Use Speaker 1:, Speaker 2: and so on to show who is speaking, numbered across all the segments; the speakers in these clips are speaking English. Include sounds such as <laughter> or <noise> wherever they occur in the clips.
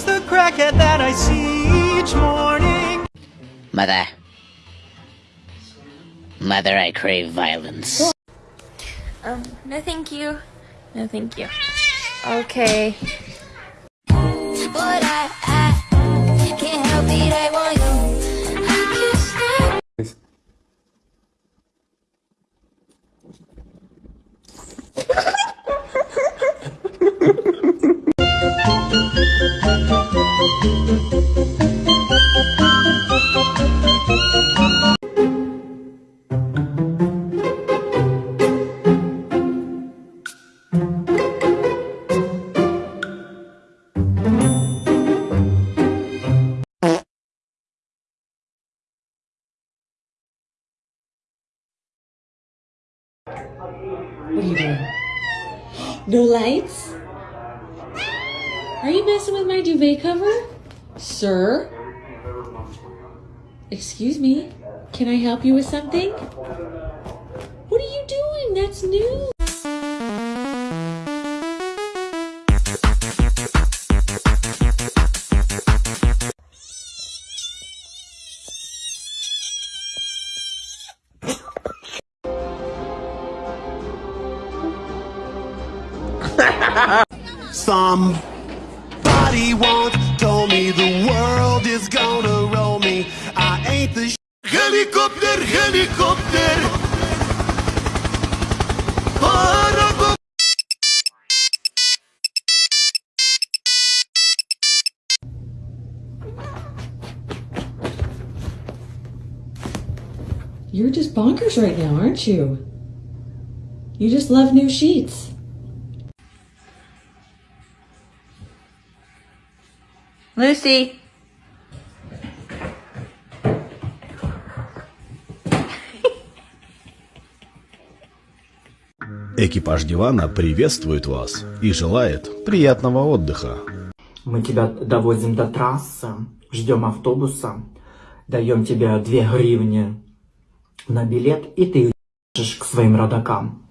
Speaker 1: was the crackhead that I see each morning.
Speaker 2: Mother. Mother, I crave violence.
Speaker 3: Um, no thank you. No thank you. Okay.
Speaker 4: What are you doing? No lights? Are you messing with my duvet cover? Sir? Excuse me? Can I help you with something? What are you doing? That's new.
Speaker 1: Helicopter, helicopter. Para-
Speaker 4: You're just bonkers right now, aren't you? You just love new sheets.
Speaker 3: Lucy.
Speaker 5: Экипаж дивана приветствует вас и желает приятного отдыха.
Speaker 6: Мы тебя довозим до трассы, ждем автобуса, даем тебе две гривни на билет, и ты ешь к своим родакам.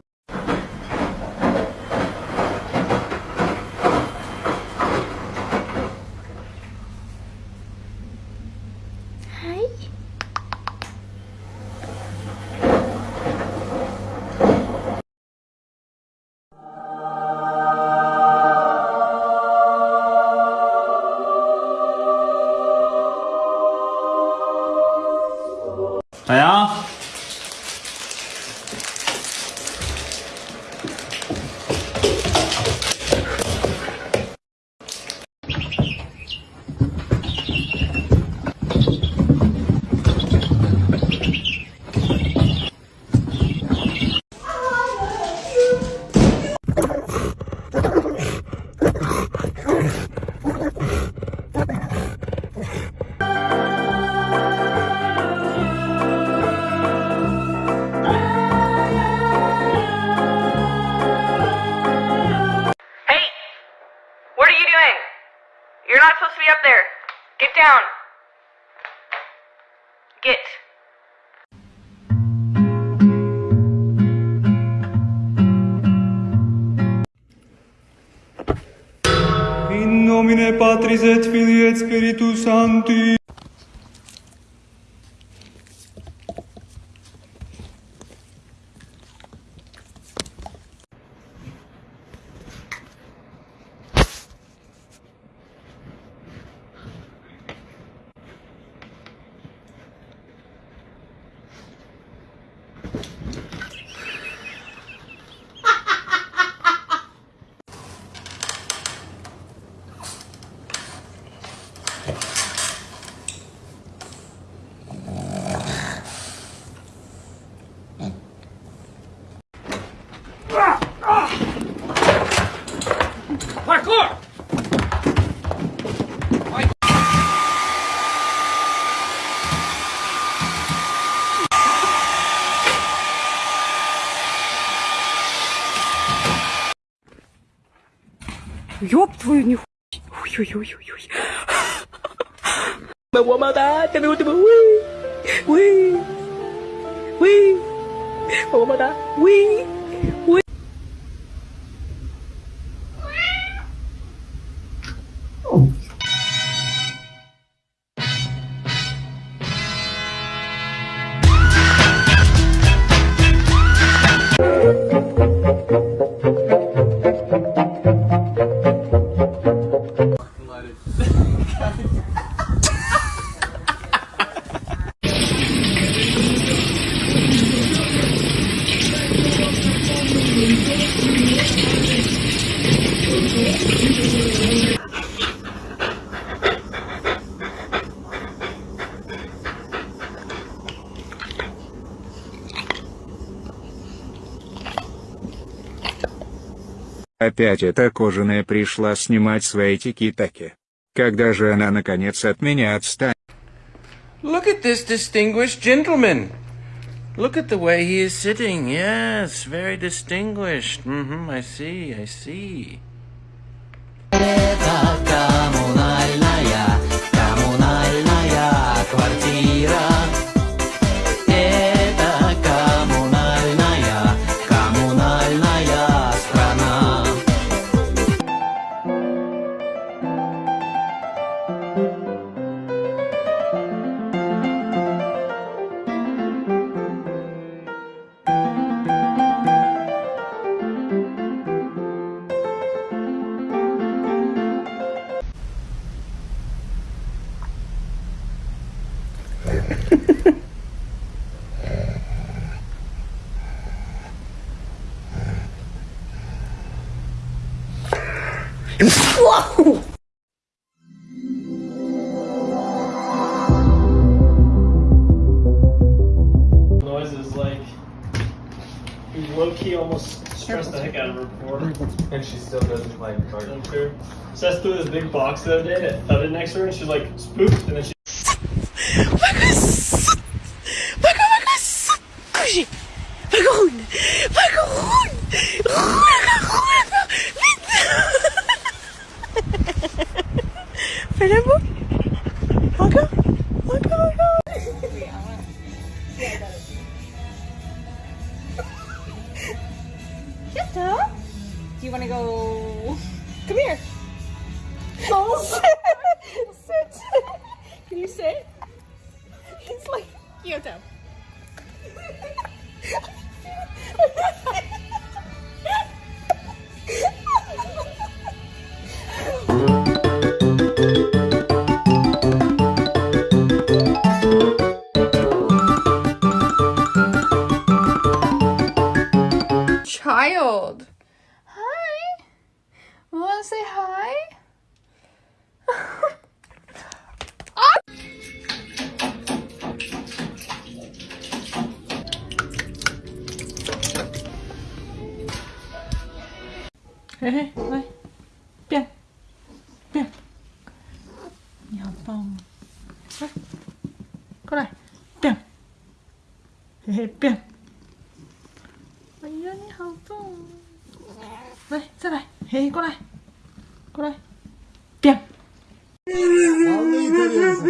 Speaker 1: In nomine Patris et Filii et Spiritus Sancti.
Speaker 7: 哟，不，都有你。有有有有有。么么哒，怎么怎么喂喂喂，么么哒，喂。
Speaker 8: Опять эта кожаная пришла снимать свои тики-таки. Когда же она наконец от меня отстанет?
Speaker 9: Look at this distinguished gentleman. Look at the way he is sitting. Yes, very distinguished. Mm-hmm, I see, I see.
Speaker 1: Noises like low key almost stressed the heck out of her before.
Speaker 10: And she still doesn't like cardio.
Speaker 1: I'm sure. Seth threw this big box the other day and it thudded next to her and she's like spooked and then she
Speaker 11: Vagabond! Vagabond! Vagabond!
Speaker 3: Jetta? Do you want to go?
Speaker 11: Come here. Oh, <laughs> sit. sit. Can you sit? He's like, Kyoto. <laughs>
Speaker 3: 我们 say hi。<laughs>
Speaker 11: 嘿嘿，来，变，变，你好棒、哦，来，过来，变，嘿嘿，变，哎呀，你好棒、哦，来，再来。Hey cô này Cô này Tiêm
Speaker 12: Vallahi görüyorsun.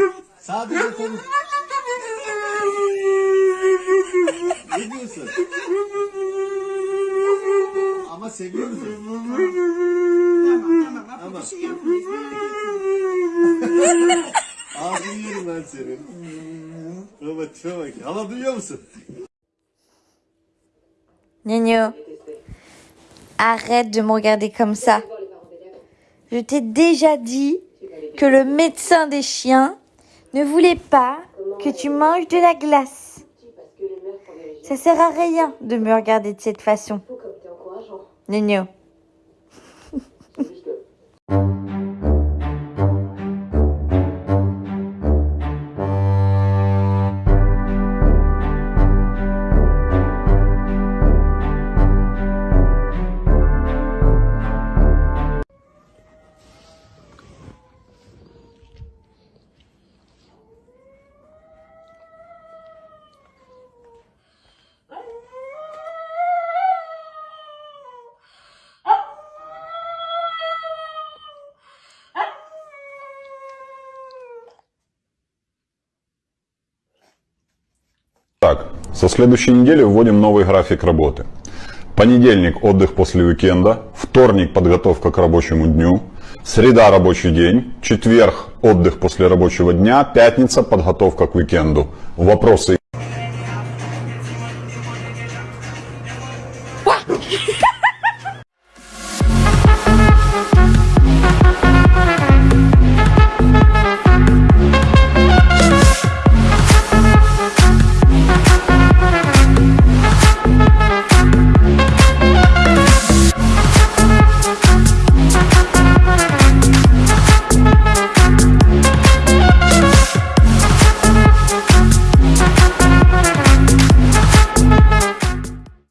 Speaker 12: Ne diyorsun? Ama seviyor musun? Tamam tamam. Bak tamam. bir şey yapmayız. Ağzını yerim ben senin. Baba tipe bak. Hala duyuyor musun?
Speaker 13: Ne ne? Arrête de me regarder comme ça. Je t'ai déjà dit que le médecin des chiens ne voulait pas que tu manges de la glace. Ça sert à rien de me regarder de cette façon. Nino.
Speaker 14: Со следующей недели вводим новый график работы. Понедельник – отдых после уикенда, вторник – подготовка к рабочему дню, среда – рабочий день, четверг – отдых после рабочего дня, пятница – подготовка к уикенду. Вопросы